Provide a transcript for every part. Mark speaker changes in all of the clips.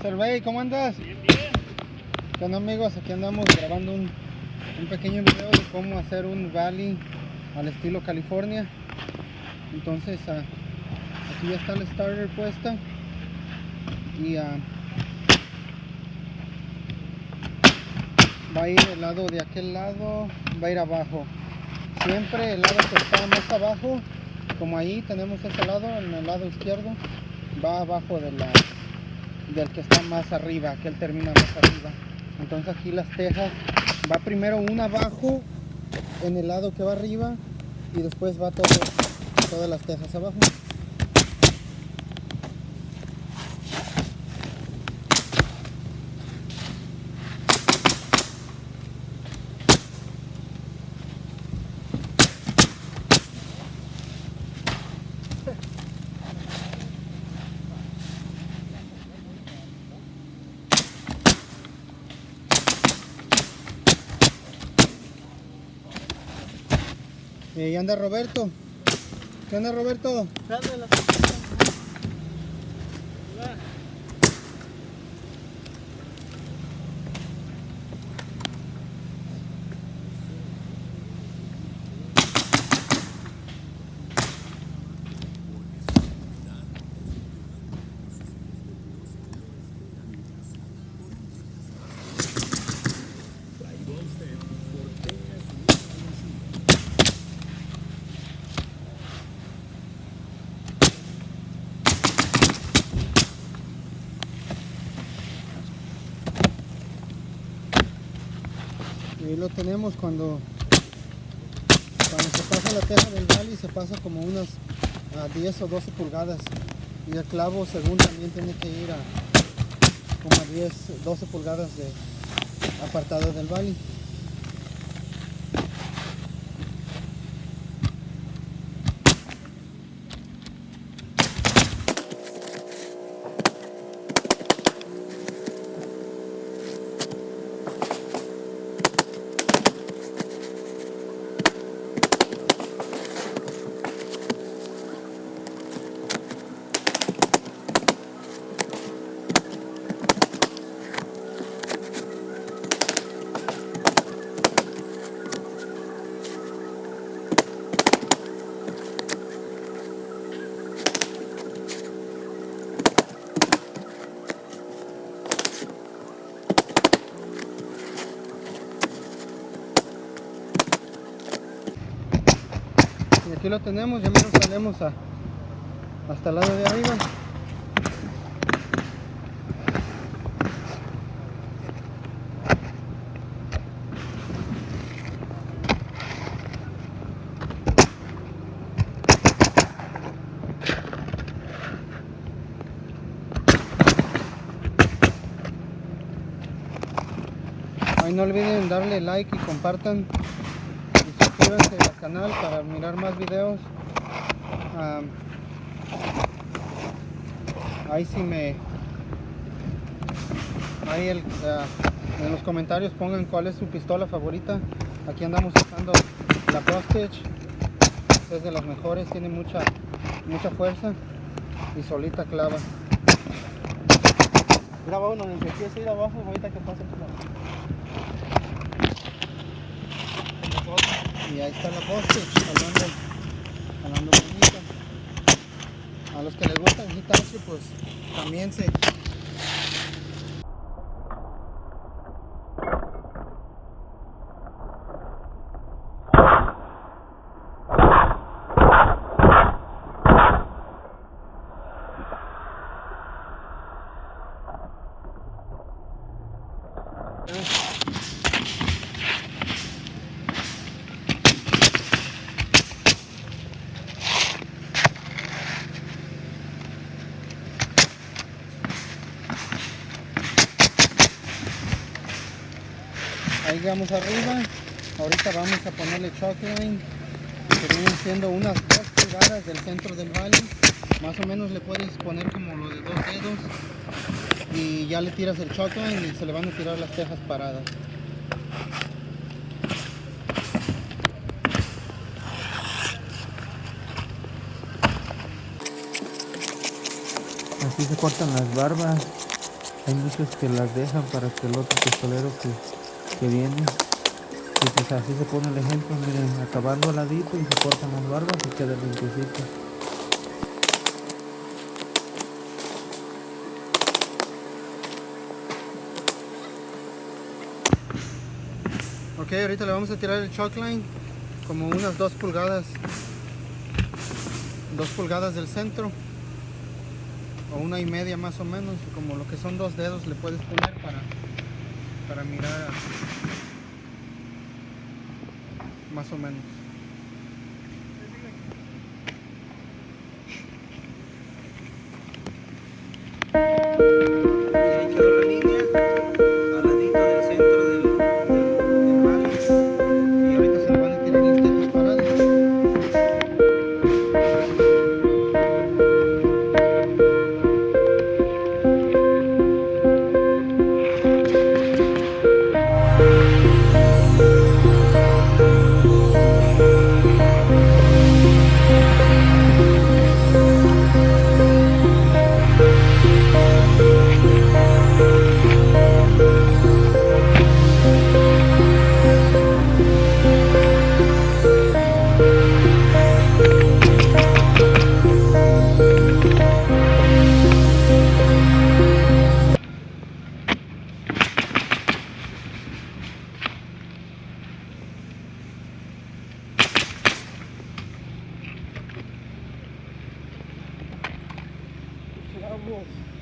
Speaker 1: Survey, ¿cómo andas?
Speaker 2: Bien, bien.
Speaker 1: ¿Qué onda amigos? Aquí andamos grabando un, un pequeño video de cómo hacer un valley al estilo California. Entonces, ah, aquí ya está el starter puesta. Y ah, va a ir el lado de aquel lado, va a ir abajo. Siempre el lado que está más abajo, como ahí tenemos ese lado, en el lado izquierdo, va abajo de la, del que está más arriba, que él termina más arriba. Entonces aquí las tejas, va primero una abajo en el lado que va arriba y después va todas las tejas abajo. Y ahí anda Roberto. ¿Qué onda Roberto? Y ahí lo tenemos cuando, cuando se pasa la teja del valley se pasa como unas a 10 o 12 pulgadas y el clavo según también tiene que ir a como a 10, 12 pulgadas de apartado del valley. Aquí lo tenemos, ya menos salemos a, hasta el lado de arriba. Ahí no olviden darle like y compartan suscríbanse al canal para mirar más videos. Ahí sí me... Ahí el, ah, en los comentarios pongan cuál es su pistola favorita. Aquí andamos usando la Prostage. Es de las mejores, tiene mucha, mucha fuerza y solita clava.
Speaker 2: Mira, uno, el que empieza a ir abajo, ahorita que pase por
Speaker 1: Y ahí está la Prostage, hablando, hablando bonita. A los que les gusta el Hitachi, pues también se, Ahí vamos arriba. Ahorita vamos a ponerle chalk line, que vienen siendo unas dos pulgadas del centro del valle. Más o menos le puedes poner como lo de dos dedos. Y ya le tiras el chalk line y se le van a tirar las tejas paradas. Así se cortan las barbas. Hay muchos que las dejan para que el otro pistolero que, que viene, y pues así se pone el ejemplo, miren, acabando ladito y se cortan las barbas y queda limpiecito. Ok, ahorita le vamos a tirar el chalk line como unas dos pulgadas, dos pulgadas del centro o una y media más o menos, como lo que son dos dedos le puedes poner para, para mirar más o menos.
Speaker 2: Vamos.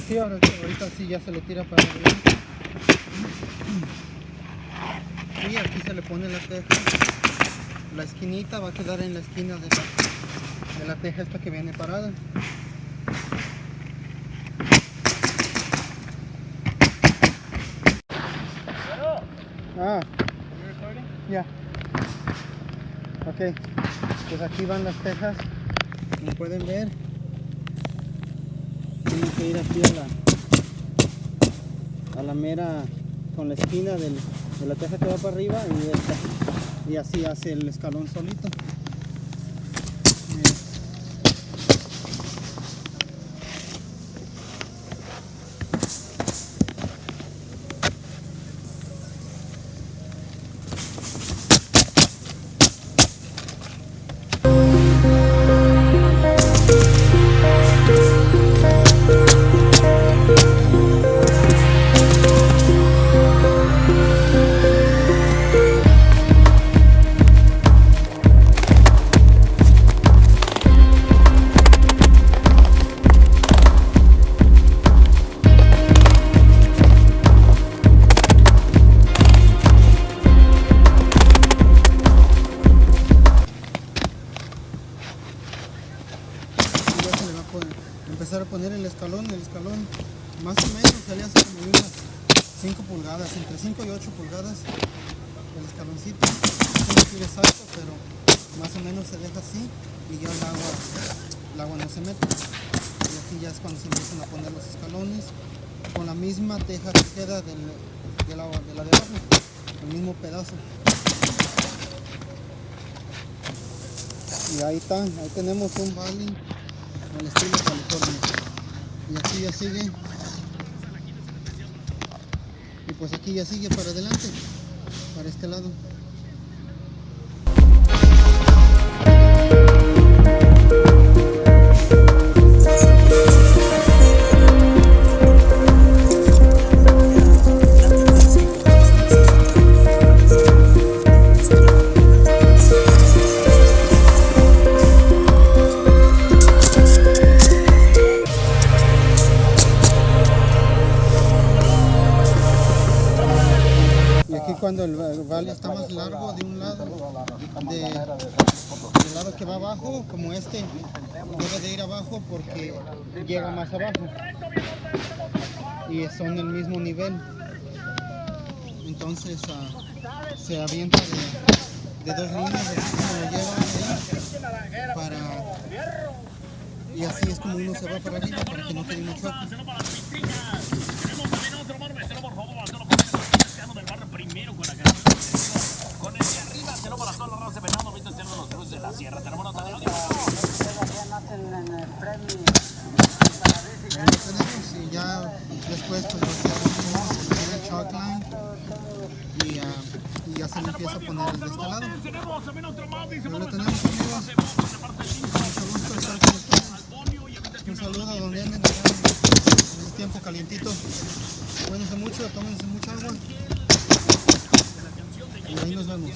Speaker 1: Sí, ahora, ahorita sí ya se le tira para adelante. Y aquí se le pone la teja. La esquinita va a quedar en la esquina de la, de la teja esta que viene parada. Ah, ya. Ok, pues aquí van las tejas. Como pueden ver, tienen que ir aquí a la, a la mera, con la esquina de la teja que va para arriba y, y así hace el escalón solito. Empezar a poner el escalón, el escalón más o menos le hace como unas 5 pulgadas, entre 5 y 8 pulgadas el escaloncito, no ir exacto, pero más o menos se deja así y ya el agua, el agua no se mete. Y aquí ya es cuando se empiezan a poner los escalones con la misma teja que del, de, de la de abajo, el mismo pedazo. Y ahí está, ahí tenemos un valley Y aquí ya sigue. Y pues aquí ya sigue para adelante, para este lado. Está más largo de un lado, de, del lado que va abajo, como este, debe de ir abajo porque llega más abajo. Y son del mismo nivel. Entonces ah, se avienta de, dos líneas, así lo llevan ahí, para... Y así es como uno se va para arriba para que no quede mucho choque.
Speaker 3: La sierra. Tenemos nota de audio.
Speaker 1: Ahí lo tenemos y ya después pues lo hacemos y, ah, y ya se le empieza a poner el de este lado. Ahí lo tenemos amigos.
Speaker 3: del
Speaker 1: estar con ustedes. Un saludo a donde anden este tiempo calientito. Cuídense mucho, tómense mucha agua. Y ahí nos vemos.